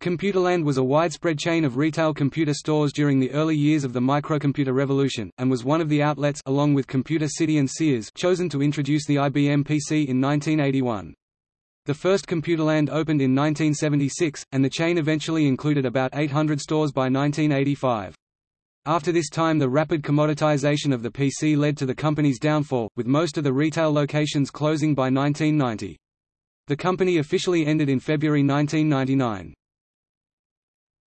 Computerland was a widespread chain of retail computer stores during the early years of the microcomputer revolution, and was one of the outlets along with Computer City and Sears chosen to introduce the IBM PC in 1981. The first Computerland opened in 1976, and the chain eventually included about 800 stores by 1985. After this time the rapid commoditization of the PC led to the company's downfall, with most of the retail locations closing by 1990. The company officially ended in February 1999.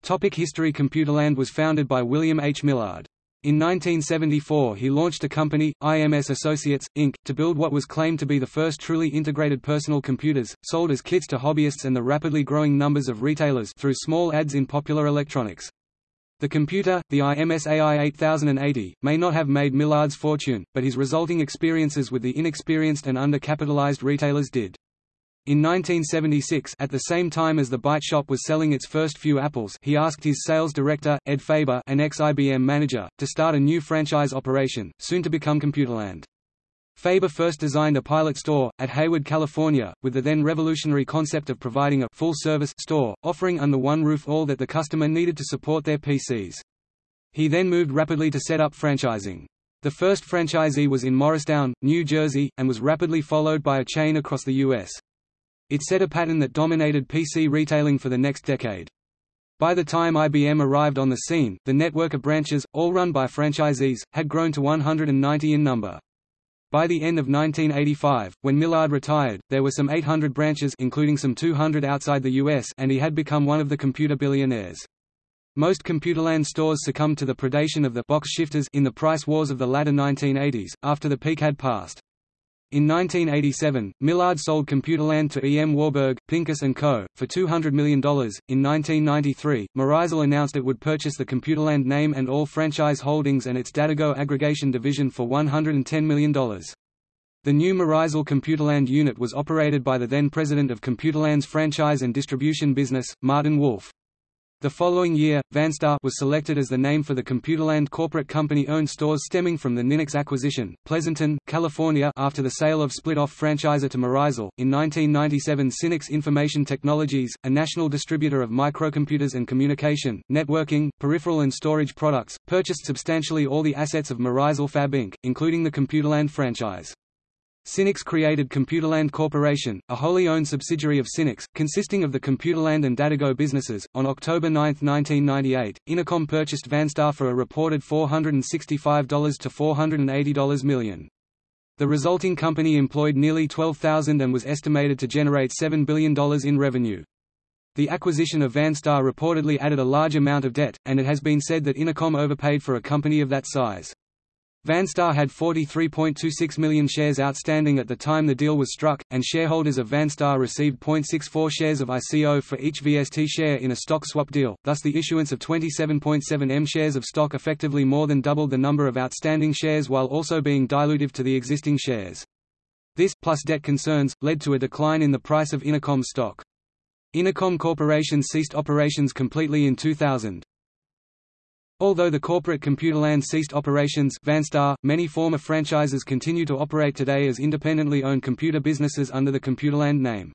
Topic History Computerland was founded by William H. Millard. In 1974 he launched a company, IMS Associates, Inc., to build what was claimed to be the first truly integrated personal computers, sold as kits to hobbyists and the rapidly growing numbers of retailers through small ads in popular electronics. The computer, the IMSAI 8080, may not have made Millard's fortune, but his resulting experiences with the inexperienced and undercapitalized retailers did. In 1976 at the same time as the Byte Shop was selling its first few apples he asked his sales director, Ed Faber an ex-IBM manager, to start a new franchise operation, soon to become Computerland. Faber first designed a pilot store, at Hayward, California, with the then revolutionary concept of providing a full-service store, offering under one roof all that the customer needed to support their PCs. He then moved rapidly to set up franchising. The first franchisee was in Morristown, New Jersey, and was rapidly followed by a chain across the U.S. It set a pattern that dominated PC retailing for the next decade. By the time IBM arrived on the scene, the network of branches, all run by franchisees, had grown to 190 in number. By the end of 1985, when Millard retired, there were some 800 branches including some 200 outside the US and he had become one of the computer billionaires. Most Computerland stores succumbed to the predation of the box shifters in the price wars of the latter 1980s, after the peak had passed. In 1987, Millard sold Computerland to E. M. Warburg, Pincus & Co., for $200 million. In 1993, Merisel announced it would purchase the Computerland name and all franchise holdings and its Datago aggregation division for $110 million. The new Merisel Computerland unit was operated by the then president of Computerland's franchise and distribution business, Martin Wolf. The following year, Vanstar was selected as the name for the Computerland corporate company-owned stores stemming from the Ninix acquisition. Pleasanton, California after the sale of split-off franchisor to Merisel. In 1997 Synnex Information Technologies, a national distributor of microcomputers and communication, networking, peripheral and storage products, purchased substantially all the assets of Merisel Fab Inc., including the Computerland franchise. Synnex created Computerland Corporation, a wholly owned subsidiary of Synnex, consisting of the Computerland and Datago businesses. On October 9, 1998, Inacom purchased Vanstar for a reported $465 to $480 million. The resulting company employed nearly 12,000 and was estimated to generate $7 billion in revenue. The acquisition of Vanstar reportedly added a large amount of debt, and it has been said that Inacom overpaid for a company of that size. Vanstar had 43.26 million shares outstanding at the time the deal was struck, and shareholders of Vanstar received 0.64 shares of ICO for each VST share in a stock swap deal, thus the issuance of 27.7 M shares of stock effectively more than doubled the number of outstanding shares while also being dilutive to the existing shares. This, plus debt concerns, led to a decline in the price of Inacom stock. Inacom Corporation ceased operations completely in 2000. Although the corporate Computerland ceased operations Vanstar, many former franchises continue to operate today as independently owned computer businesses under the Computerland name.